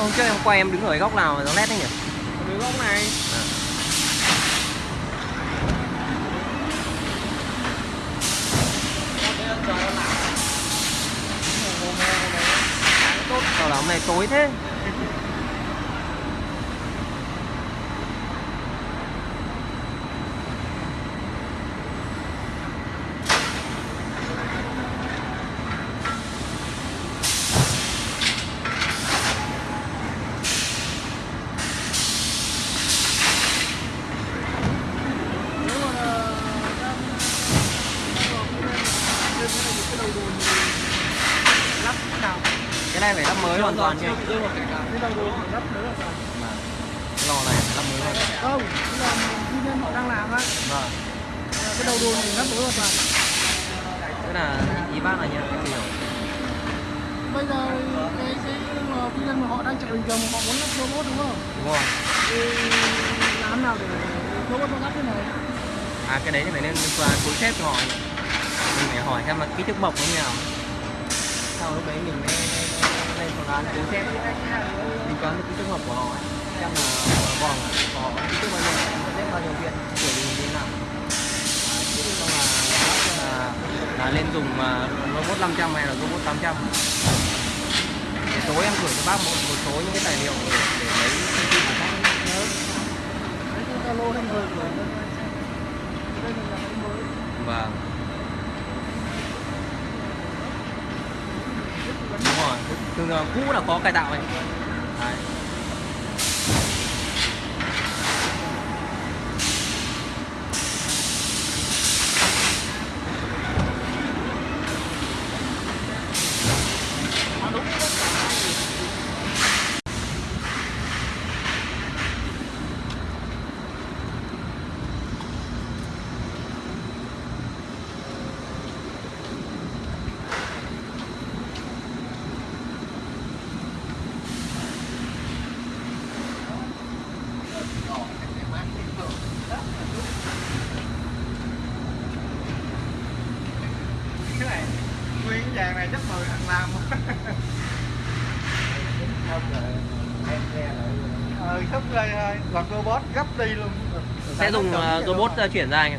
hôm trước em quay em đứng ở góc nào mà nó led đấy nhỉ? Từ góc này. Tốt sao là hôm nay tối thế Nếu mà là đang đang vào cái này trên cái này cái đầu đồn thì lắp cái nào cái này phải lắp mới hoàn toàn cái cái lò này phải lắp mới hoàn toàn không là tư nhân họ đang làm á. Vâng. Cái đầu đồn thì lắp mới hoàn toàn. Tức là ý bác là như em hiểu. Bây giờ cái cái tư nhân mà họ đang chạy bình thường họ muốn lắp robot đúng không? Đúng không thì làm nào để robot nó lắp thế này? À cái đấy thì phải lên túi xếp cho họ. Mình phải hỏi xem là kích thước bọc như nào. Sau lúc đấy mình mới lên phương án cứu xét tính toán được cái trường hợp của họ ấy. xem là vòng có cái kích thước bao nhiêu xếp bao nhiêu viên kiểu gì như thế nào. Chứ không là là, là lên dùng mà robot 500 hay là robot 800 để tối em gửi cho bác một một số những cái tài liệu để, để lấy thông tin của bác. Nhớ đấy cái Zalo hay gửi rồi đây mới. Vâng Đúng rồi, thường cũ là có cải tạo này Đấy. Ờ sắp đây thôi hoặc robot gấp đi luôn. Sẽ dùng ờ, robot ờ, chuyển ra anh ạ.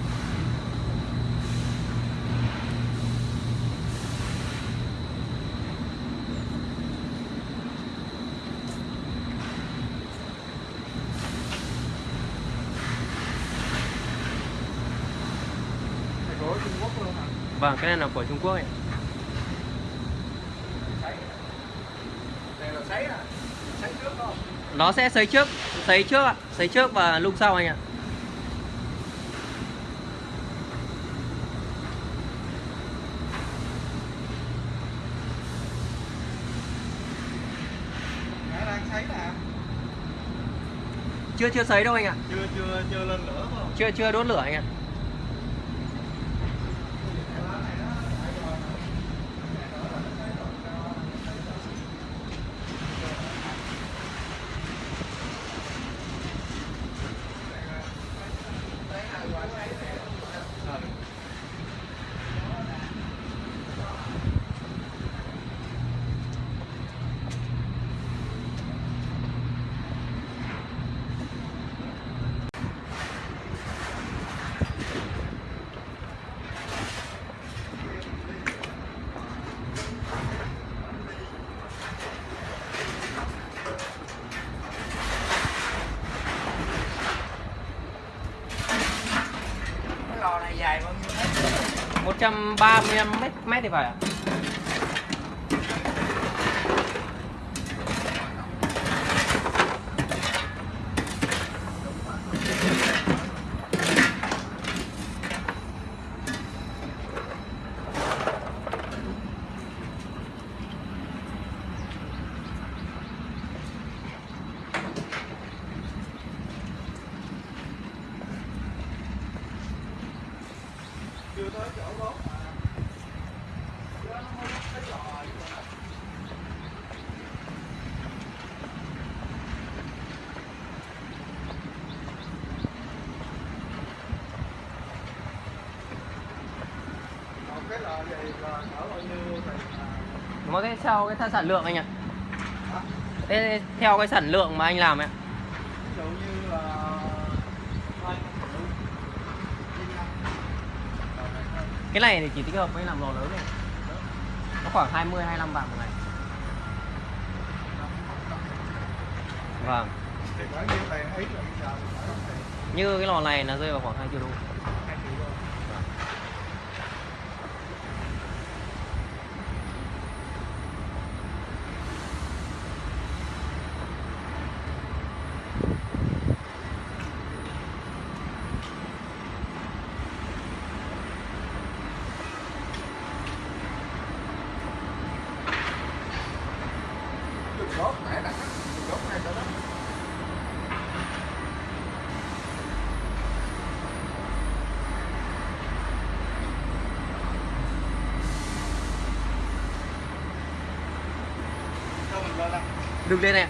Vâng, cái này là của Trung Quốc ấy này là sấy à sấy trước không Nó sẽ sấy trước, sấy trước ạ Sấy trước và lung sau anh ạ. Chưa chưa sấy đâu anh ạ. Chưa chưa chưa lên lửa không? Chưa chưa đốt lửa anh ạ cái lò này dài bao nhiêu mét 135 mét, mét thì phải ạ à tới chỗ gốc mà Còn cái lò này là cỡ bao nhiêu thì à, nó sẽ theo cái sản lượng anh ạ? Thế theo cái sản lượng mà anh làm ấy là rưỡi cái này thì chỉ thích hợp với làm lò lớn này nó khoảng 20 25 vạn một ngày. Vâng. Là như cái lò này nó rơi vào khoảng 2 triệu đô hai triệu đô Chụp gốc nãy đặt chụp gốc này cho đó cho mình lên đây đừng lên này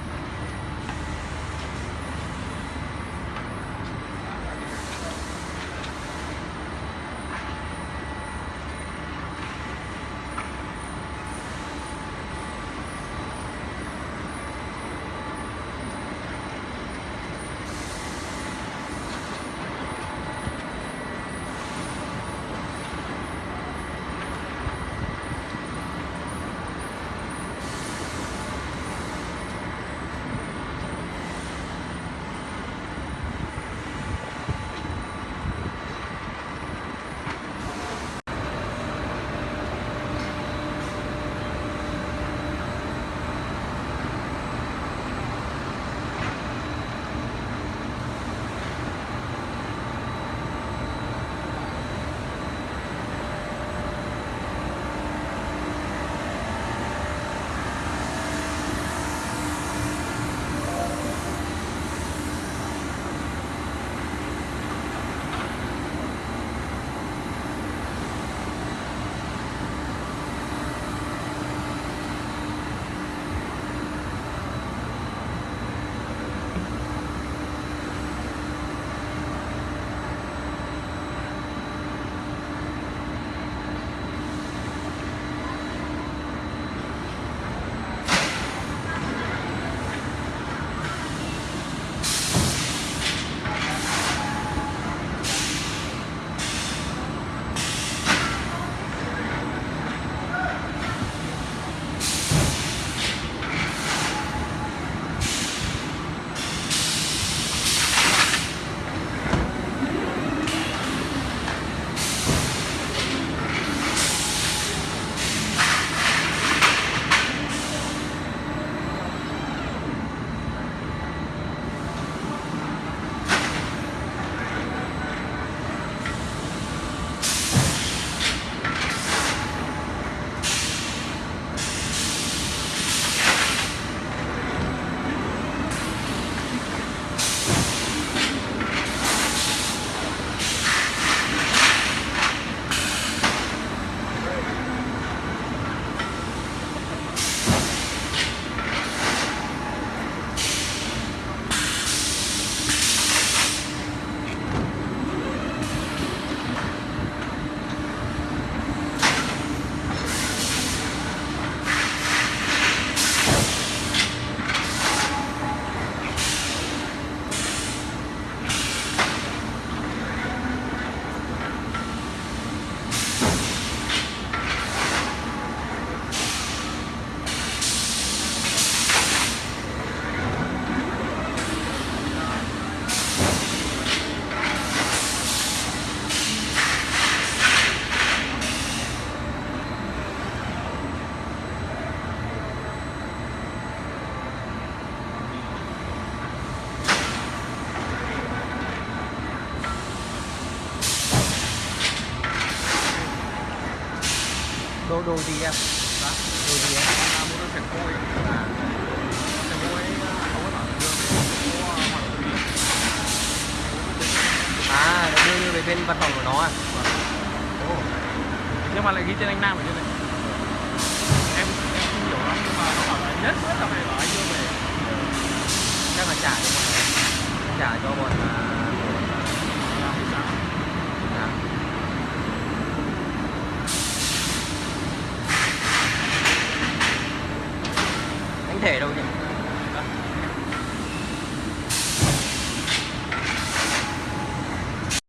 đồ đồ gì em? Đồ gì em? Là mua sạch môi là sạch môi không có bảo tùy à nó đưa như về bên văn phòng của nó à? Ồ. nhưng mà lại ghi tên anh Nam ở trên này? Em em không hiểu lắm nhưng mà nó bảo là nhất quyết là phải bảo anh đưa về. Chắc là trả cho bọn trả cho bọn à, làm thì sao à. anh thể đâu nhỉ?